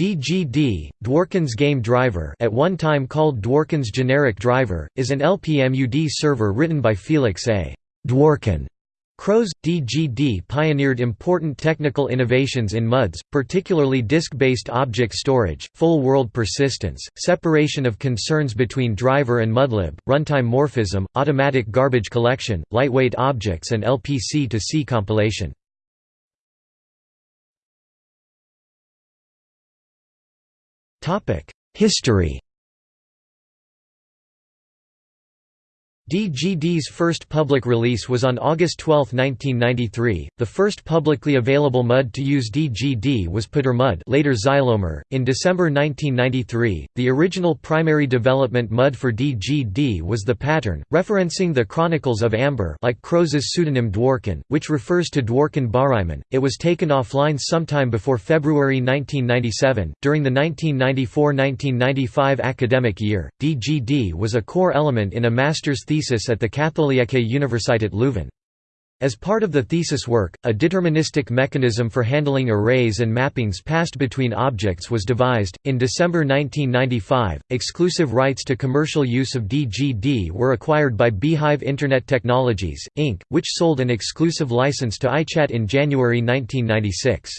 DGD, Dworkin's Game Driver at one time called Dworkin's Generic Driver, is an LPMUD server written by Felix A. Dworkin. Croes, DGD pioneered important technical innovations in MUDs, particularly disk-based object storage, full world persistence, separation of concerns between driver and MUDlib, runtime morphism, automatic garbage collection, lightweight objects and LPC-to-C compilation. History DGD's first public release was on August 12, 1993. The first publicly available MUD to use DGD was PuterMUD, later Xylomer. In December 1993, the original primary development MUD for DGD was the pattern, referencing the Chronicles of Amber, like Croes's pseudonym Dworkin, which refers to Dworkin Barimen. It was taken offline sometime before February 1997. During the 1994-1995 academic year, DGD was a core element in a master's thesis thesis at the Katholieke Universiteit Leuven. As part of the thesis work, a deterministic mechanism for handling arrays and mappings passed between objects was devised. In December 1995, exclusive rights to commercial use of DGD were acquired by Beehive Internet Technologies, Inc., which sold an exclusive license to iChat in January 1996.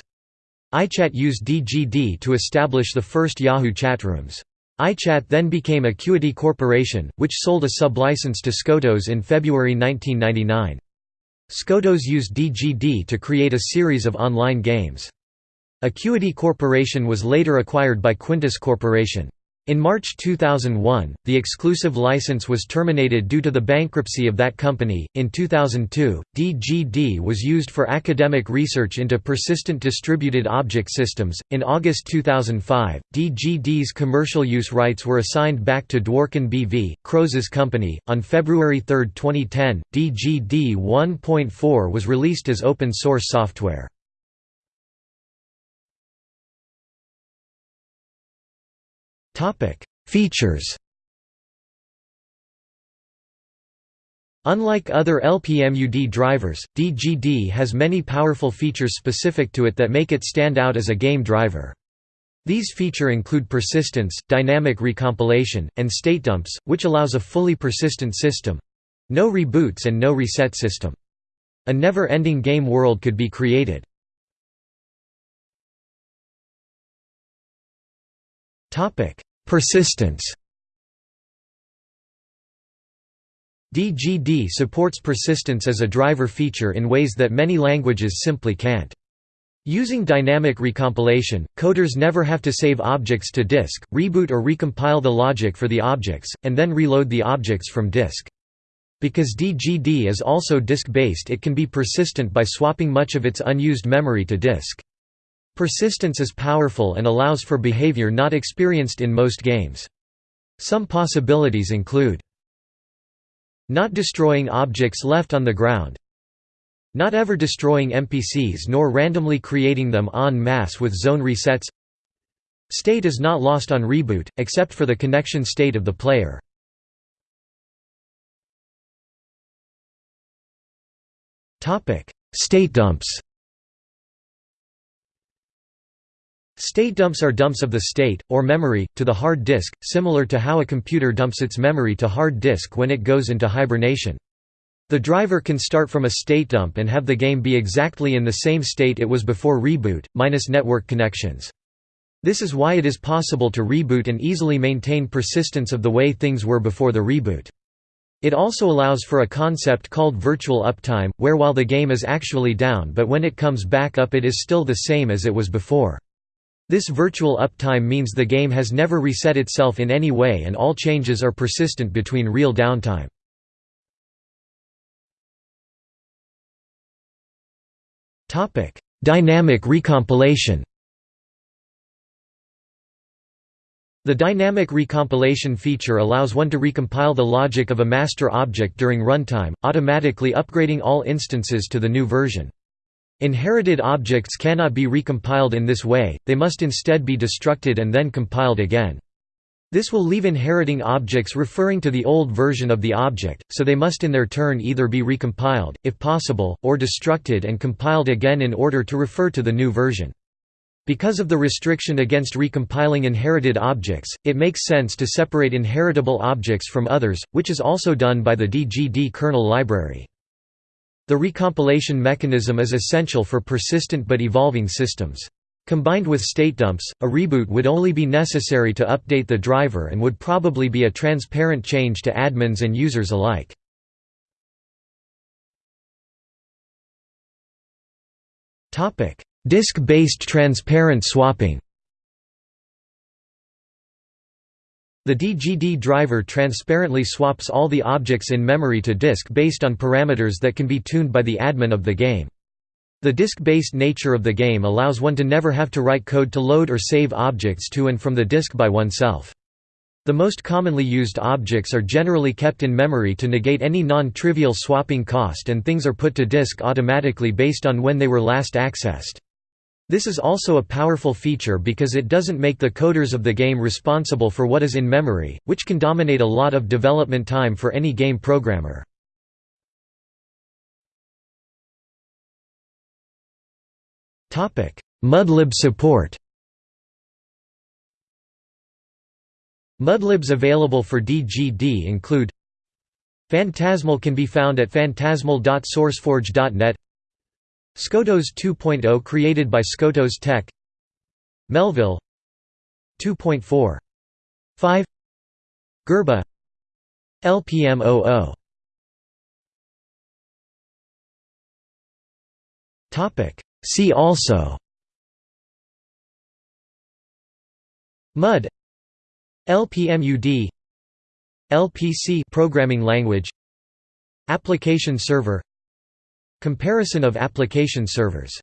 iChat used DGD to establish the first Yahoo chatrooms iChat then became Acuity Corporation, which sold a sublicense to Skotos in February 1999. Skotos used DGD to create a series of online games. Acuity Corporation was later acquired by Quintus Corporation. In March 2001, the exclusive license was terminated due to the bankruptcy of that company. In 2002, DGD was used for academic research into persistent distributed object systems. In August 2005, DGD's commercial use rights were assigned back to Dworkin BV, Croes's company. On February 3, 2010, DGD 1.4 was released as open source software. Features Unlike other LPMUD drivers, DGD has many powerful features specific to it that make it stand out as a game driver. These feature include persistence, dynamic recompilation, and state dumps, which allows a fully persistent system—no reboots and no reset system. A never-ending game world could be created. Persistence DGD supports persistence as a driver feature in ways that many languages simply can't. Using dynamic recompilation, coders never have to save objects to disk, reboot or recompile the logic for the objects, and then reload the objects from disk. Because DGD is also disk-based it can be persistent by swapping much of its unused memory to disk. Persistence is powerful and allows for behavior not experienced in most games. Some possibilities include not destroying objects left on the ground not ever destroying NPCs nor randomly creating them en masse with zone resets State is not lost on reboot, except for the connection state of the player. State dumps State dumps are dumps of the state, or memory, to the hard disk, similar to how a computer dumps its memory to hard disk when it goes into hibernation. The driver can start from a state dump and have the game be exactly in the same state it was before reboot, minus network connections. This is why it is possible to reboot and easily maintain persistence of the way things were before the reboot. It also allows for a concept called virtual uptime, where while the game is actually down but when it comes back up it is still the same as it was before. This virtual uptime means the game has never reset itself in any way and all changes are persistent between real downtime. Dynamic recompilation The dynamic recompilation feature allows one to recompile the logic of a master object during runtime, automatically upgrading all instances to the new version. Inherited objects cannot be recompiled in this way, they must instead be destructed and then compiled again. This will leave inheriting objects referring to the old version of the object, so they must in their turn either be recompiled, if possible, or destructed and compiled again in order to refer to the new version. Because of the restriction against recompiling inherited objects, it makes sense to separate inheritable objects from others, which is also done by the DGD kernel library. The recompilation mechanism is essential for persistent but evolving systems. Combined with state dumps, a reboot would only be necessary to update the driver and would probably be a transparent change to admins and users alike. Disk-based transparent swapping The DGD driver transparently swaps all the objects in memory to disk based on parameters that can be tuned by the admin of the game. The disk-based nature of the game allows one to never have to write code to load or save objects to and from the disk by oneself. The most commonly used objects are generally kept in memory to negate any non-trivial swapping cost and things are put to disk automatically based on when they were last accessed. This is also a powerful feature because it doesn't make the coders of the game responsible for what is in memory, which can dominate a lot of development time for any game programmer. Mudlib support Mudlibs available for DGD include Phantasmal can be found at phantasmal.sourceforge.net Skotos 2.0 created by Skotos Tech. Melville. 2.4 5 Gurba. LPMOO Topic. See also. MUD. LPMUD LPC programming language. Application server Comparison of application servers